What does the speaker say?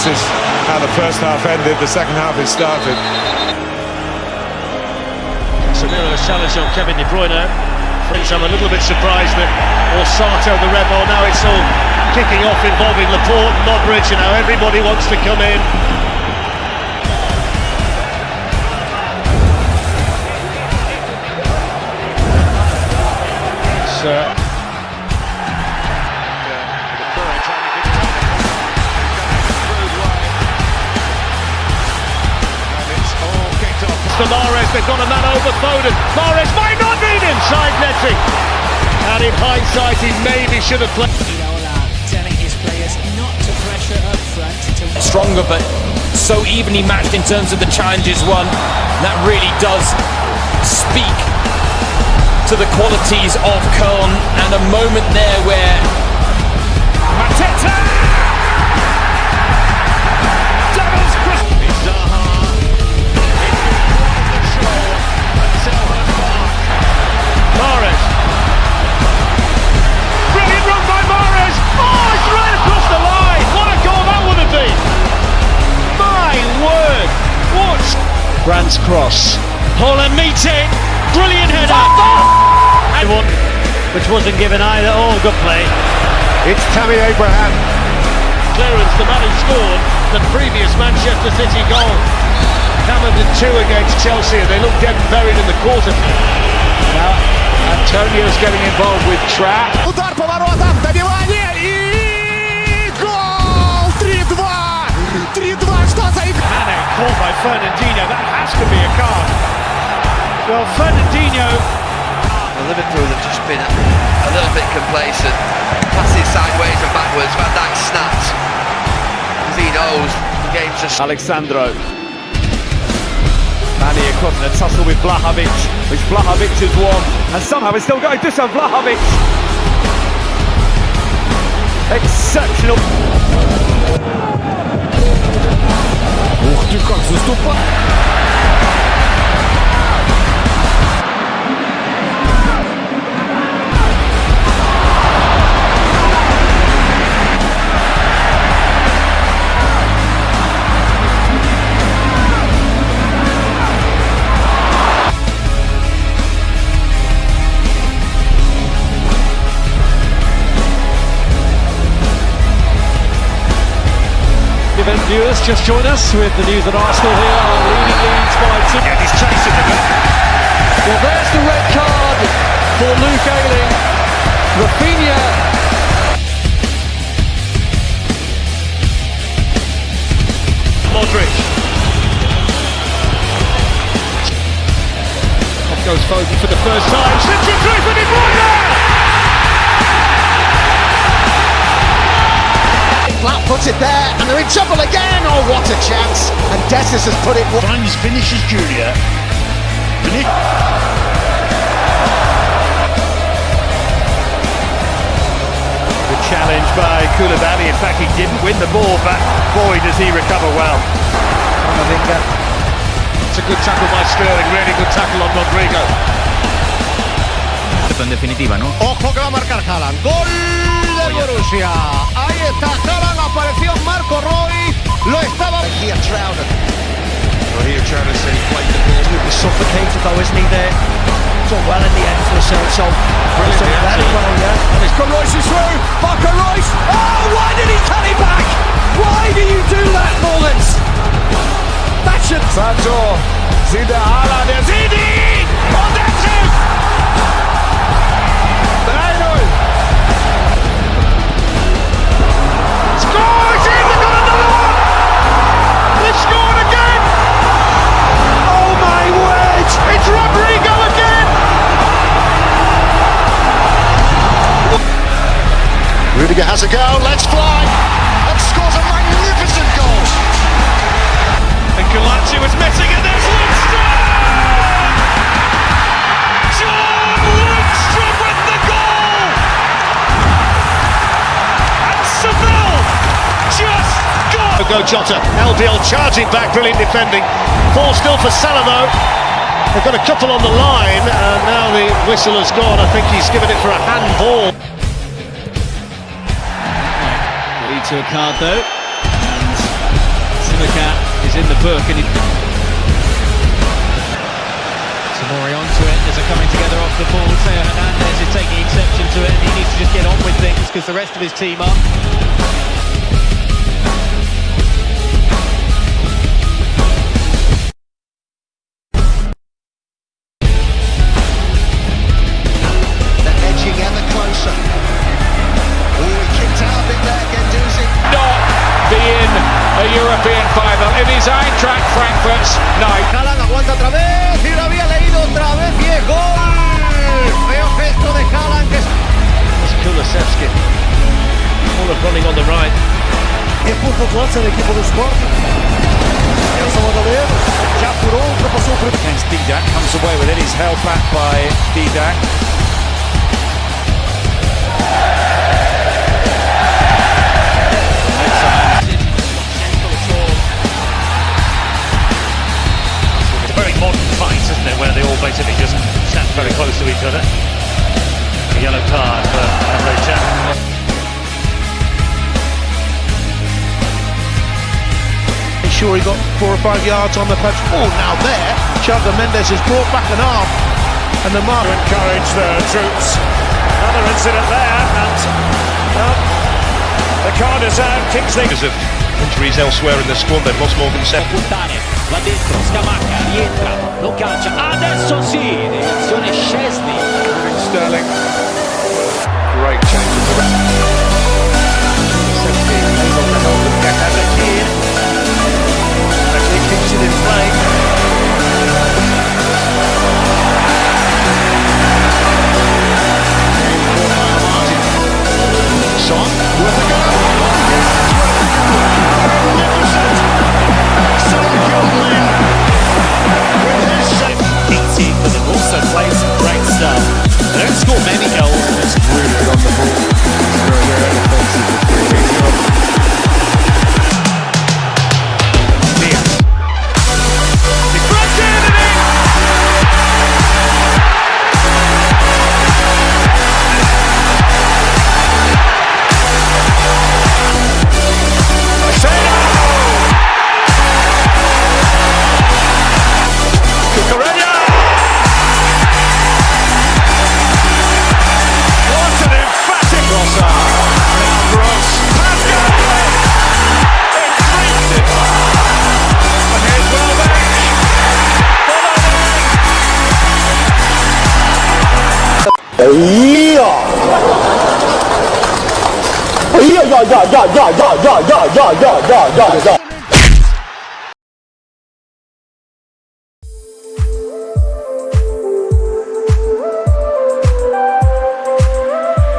this is how the first half ended, the second half is started. Samira the challenge on Kevin De Bruyne. Friends, I'm a little bit surprised that Orsato, the rebel, now it's all kicking off involving Laporte and Modric, and now everybody wants to come in. It's, to Mahrez, they've got a man over Foden. Mahrez might not need inside netting. And in hindsight, he maybe should have played. telling his players not to pressure up front. Stronger, but so evenly matched in terms of the challenges won. That really does speak to the qualities of Köln and a moment there where Mateta Brand's cross. Haaland meeting. Brilliant header. And one which wasn't given either. Oh, good play. It's Tammy Abraham. Clearance, the man who scored the previous Manchester City goal. Hammered in two against Chelsea and they look dead and buried in the quarter. Now, Antonio's getting involved with Trap. Fernandinho. That has to be a card. Well, Fernandinho Liverpool have just been a little bit complacent. Passes sideways and backwards. Van Dijk snapped. Because he knows the game's just. Alexandro. Manny across in a tussle with Vlahovic, which Vlahovic has won, and somehow it's still going to some Vlahovic. Exceptional. Вроде как заступает. Event viewers just join us with the news that Arsenal here are leading Leeds by two. Yeah, he's chasing them. Well, there's the red card for Luke Ayling. Rafinha. Modric. Off goes Foden for the first time. It through for De Bruyne. Flat footed there, and they're in trouble again. Oh, what a chance! And Dessus has put it. Finds finishes Junior. The challenge by Koulibaly. In fact, he didn't win the ball, but boy, does he recover well. Camavinga. It's a good tackle by Sterling. Really good tackle on Rodrigo. En definitiva, ¿no? Ojo que va a marcar Haaland. Gol del Borussia. Ahí está Haaland. Marco Roy. Lo estaba. Here Trouder. Well, here Travis said he played the ball. Suffocated though, isn't he there? Done well in the end for himself, so Brilliant, done very well, yeah. And it's got Reus through. Marco Reus. Oh, why did he back? Why do you do that, Mullins? That should. Sancho, sieht der Haaland, der sieht ihn! Has a go. Let's fly. And scores a magnificent goal. And Galazzi was missing and there's Lundstram! John Lundstram with the goal! And Seville just got... Go Jota, LDL charging back, brilliant defending. Ball still for though. They've got a couple on the line and now the whistle has gone. I think he's given it for a handball to a card though. And Simicat is in the book and he... Tamori onto it as coming together off the ball. Theo Hernandez is taking exception to it and he needs to just get on with things because the rest of his team are. Frankfurt's night. Haaland aguanta otra vez y lo había leído otra vez y es gol. Feo gesto de Haaland que es It's Kulusevski. Full of running on the right. E por controle do equipe do Sport. Nelson Madalena já furou, ultrapassou o primeiro. Against Didac, comes away with it. He's held back by Didac. Isn't it, where they all basically just stand very close to each other. A yellow card for Emre Can. Sure, he got four or five yards on the patch. Oh, now there, Chandler Mendes has brought back an arm, and the mark. To encourage the troops. Another incident there, and well, the card is out. Kingsley. Because of injuries elsewhere in the squad, they've lost Morgan Sepp. Va dentro Scamacca rientra lo calcia adesso sì direzione Scesni Sterling. Igor Manikov 哎呀！哎呀呀呀呀呀呀呀呀呀呀呀呀！